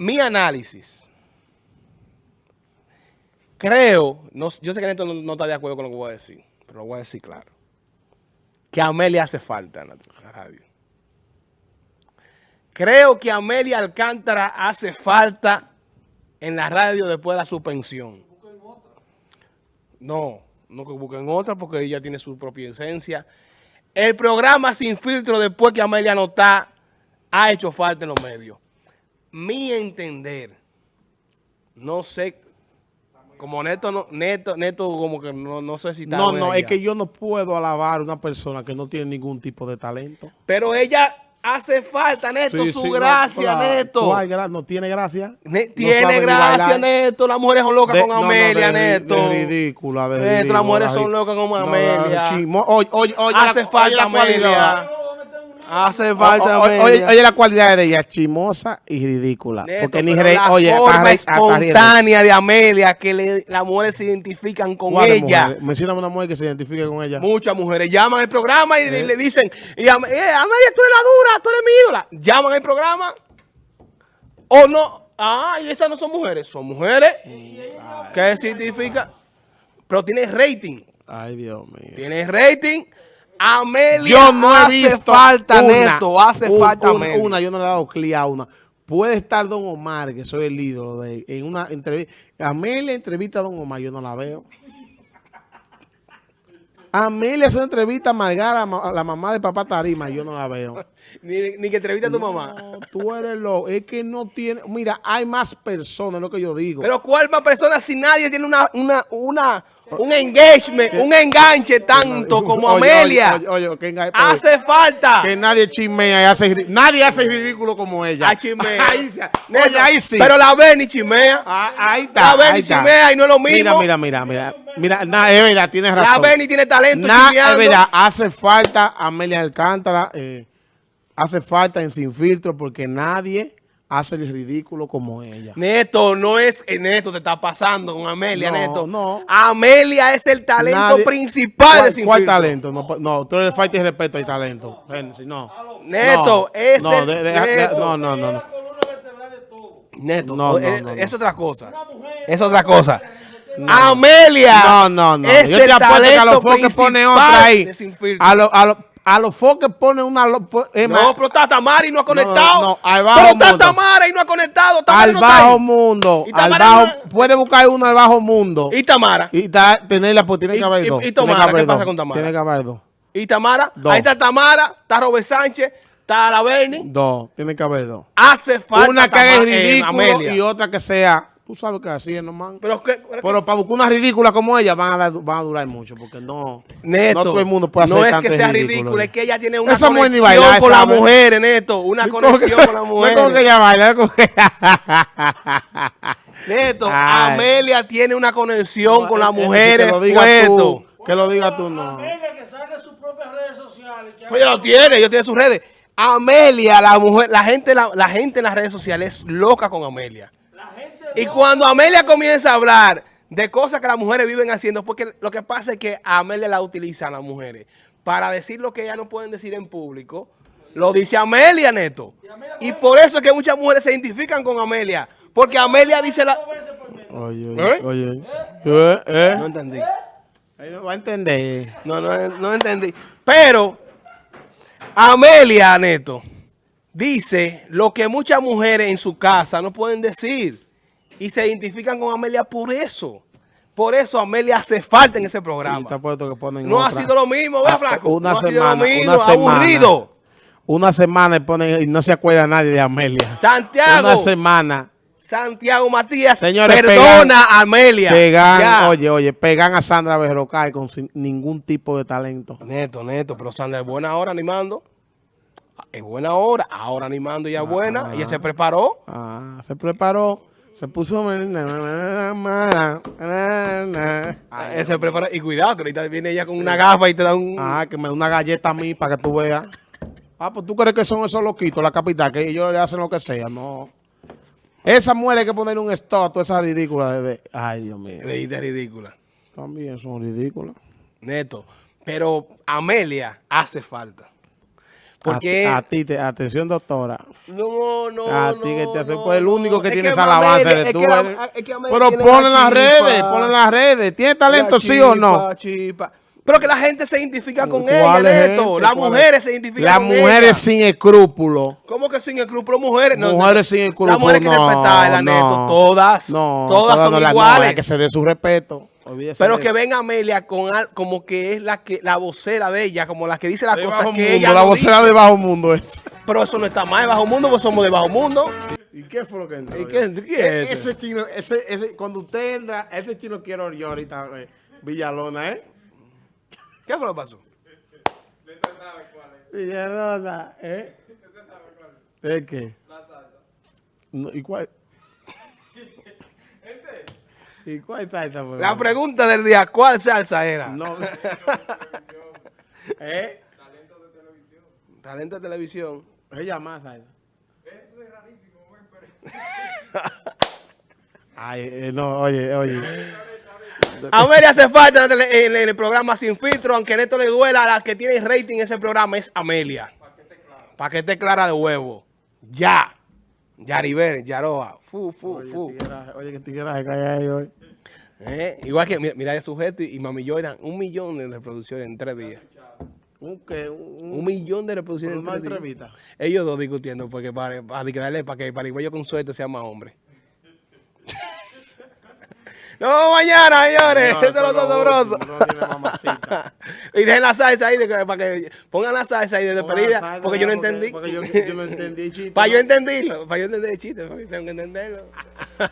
mi análisis. Creo, yo sé que Neto no, está de acuerdo con lo que voy a decir, pero lo voy a decir claro. Que Amelia hace falta en la radio. Creo que Amelia Alcántara hace falta en la radio después de la suspensión. No, no que busquen otra porque ella tiene su propia esencia. El programa Sin Filtro, después que Amelia no está, ha hecho falta en los medios. Mi entender, no sé, como Neto, no, Neto, Neto como que no, no sé si está No, no, es que yo no puedo alabar a una persona que no tiene ningún tipo de talento. Pero ella hace falta, Neto, Sí, su sí, gracia, no, Neto. ¿cuál gra- no tiene gracia. Ne- No tiene gracia. Neto. Las mujeres son locas De- con no, Amelia, de Neto. de ridícula, de Neto, ridícula, las mujeres son locas como No, Amelia. chismo- Oye, oye, oye, Hace la- falta oye la cualidad. Hace falta O- o-. Oye, oye la cualidad de ella, chimosa y ridícula. Neto, porque ni pero re- la oye, espontánea de Amelia que le- las mujeres se identifican con ¿Cuáles ella. Mencióname una mujer que se identifique con ella. Muchas mujeres llaman al programa y le dicen, y eh, Amelia, tú eres la dura, tú eres mi ídola. Llaman al programa. O no. Ah, y esas no son mujeres, son mujeres. ¿Qué significa? Pero tiene rating. Ay, Dios mío. Tiene rating. Amelia Yo no he hace visto falta, una, Neto, hace un- falta una, yo no le he dado clic a una. Puede estar Don Omar, que soy el ídolo de en una entrevista. Amelia entrevista a Don Omar, yo no la veo. Amelia hace una entrevista a Margara, ma- la mamá de papá Tarima, yo no la veo. Ni, ni que entrevista a tu mamá. Tú eres loco. Es que no tiene. Mira, hay más personas, es lo que yo digo. Pero ¿cuál más persona si nadie tiene una, una, una, un engagement, un enganche tanto como Oye, Amelia? Oye, oye, oye, que enga- Hace falta. que nadie chismea y hace nadie hace ridículo como ella. Ah, chismea. Ahí Oye, ahí sí. Pero la Benny chimea. Ah, ahí está. La Benny chimea y no es lo mismo. Mira, mira, mira, mira. Mira, na- es verdad, tienes La razón. Benny tiene talento Nah, chimeando. es verdad, hace falta Amelia Alcántara, eh, hace falta en Sin Filtro porque nadie hace el ridículo como ella. Neto, no es eh, Neto, te está pasando con Amelia, No, Neto. no. Amelia es el talento Nadie- principal de ¿Cuál, Sin cuál Filtro. talento? No, no, tú eres falta y respeto al talento. No. Neto, no, es no, el- de- de- de- Neto. no, no, no, no. Neto, No, no, es, no, no. es otra cosa. Es otra cosa. Amelia No, no, no. es Yo te apuesto que a los foques pone otra ahí. A los a lo, a los foques pone una... más, No, pero está Tamara y no ha conectado. no, al bajo pero mundo. No ha conectado. Tamara al no bajo mundo. Y Al bajo, no- puede buscar uno al bajo mundo. Y Tamara. Y ta- tenerla, pues tiene que haber dos. y Tamara, ¿qué pasa con Tamara? Tiene que haber dos. Y Tamara. Dos. Ahí está Tamara, está Robert Sánchez, está la Berni. Dos. Tiene que haber dos. Hace falta Una que haga eh, ridículo y otra que sea... Tú sabes que así es nomás. Pero, ¿qué- pero, Pero para buscar una ridícula como ella van a, dar- van a durar mucho porque no, Neto, no todo el mundo puede hacer No es que sea ridículo, es que ella tiene una Esa ni conexión con las mujeres, Neto. Una No es como conexión que- con las No es como que mujeres. ella baila, es como que... Neto, Ay. Amelia tiene una conexión con las Eh, eh, mujeres. Que lo digas tú. Que lo digas tú, no. Amelia que salga sus propias redes sociales. Pues ella lo tiene, ella tiene sus redes. Amelia, la mujer, la gente, la, la gente en las redes sociales es loca con Amelia. Y cuando Amelia comienza a hablar de cosas que las mujeres viven haciendo, porque lo que pasa es que a Amelia la utilizan las mujeres para decir lo que ellas no pueden decir en público. Lo dice Amelia, Neto. Y por eso es que muchas mujeres se identifican con Amelia. Porque Amelia dice la... Oye, ¿Eh? oye, oye. Eh, eh. No entendí. Ahí no va a entender. No, no, no entendí. Pero Amelia, Neto, dice lo que muchas mujeres en su casa no pueden decir. Y se identifican con Amelia por eso. Por eso Amelia hace falta en ese programa. que ponen No ha sido lo mismo, ¿verdad, Ah, Flaco? una no ha sido semana, lo mismo, una semana. aburrido. Una semana y ponen y no se acuerda nadie de Amelia. Santiago, Una semana. Santiago Matías, Señores, perdona pegan- a Amelia. Pegan, Ya. oye, oye, pegan a Sandra Berrocay con sin- ningún tipo de talento. Neto, neto, pero Sandra es buena ahora animando. Es buena ahora, ahora animando y es buena. Ella se preparó. Ah, se preparó, se puso... Ah, se preparó. Y cuidado, que ahorita viene ella con una gafa y te da un... Ah, que me da una galleta a mí para que tú veas. Ah, pues tú crees que son esos loquitos, la capital, que ellos le hacen lo que sea, no. Esa mujer hay que ponerle un stop a toda esa ridícula de- Ay, Dios mío. de, de ridícula. También son ridículas. Neto. Pero Amelia hace falta. Porque A, a ti, te, atención doctora. no, no, A no, ti que te hace, no, pues el único no. que Es tiene que esa alabanza eres es tú. que la- eres. es que Amelia Pero la en las redes, ponle en las redes. ¿Tiene talento La sí o no? chispa. Pero que la gente se identifica con ¿Cuál ella, es Neto. gente? Las ¿Cuál mujeres es? se identifican Las con mujeres ella. sin escrúpulos. ¿Cómo que sin escrúpulo? Mujeres. No, Mujeres sin escrúpulos. Las mujeres hay que no, respetarlas, no. Neto. Todas. No, todas son no no, iguales. que se dé su respeto. Olvídese Pero que venga Amelia con al- como que es la que la vocera de ella, como la que dice las De cosas bajo que mundo, ella la no vocera dice. de bajo mundo es. Pero eso no está mal de bajo mundo, pues somos de bajo mundo. ¿Y qué fue lo que entró? ¿Y qué- qué es E- ese chino, ese, ese, cuando usted entra, ese chino quiero yo ahorita, eh, Villalona, ¿eh? ¿Qué fue lo que pasó? Villalona, ¿eh? ¿Es qué? No, ¿Y cuál? ¿Y cuál salsa fue? La pregunta del día, ¿cuál salsa era? No. ¿Eh? Talento de televisión. Ella más salsa. Ay, eh, no, oye, oye. Amelia hace falta en el, en el programa Sin Filtro, aunque Neto le duela, la que tiene rating en ese programa es Amelia. Para que esté clara de huevo. Ya. Yaribel, Yaroa. Fu, fu, Oye, fu. tigueraje, oye, que tigueraje que hay ahí hoy. Eh, Igual que, mira, mira el sujeto y, y Mami Jordan, un millón de reproducciones en tres días. Un, que, un, Un millón de reproducciones en una tres días. entrevista. Ellos dos discutiendo porque para, para, para, para que Parigüeyo con suerte sea más hombre. Nos vemos mañana, señores. Esto es lo sabroso. Y dejen la salsa ahí, de para que pongan la salsa ahí de despedida, porque yo no entendí. Porque yo, no entendí el chiste. para yo entenderlo, para yo entender el chiste, tengo que entenderlo.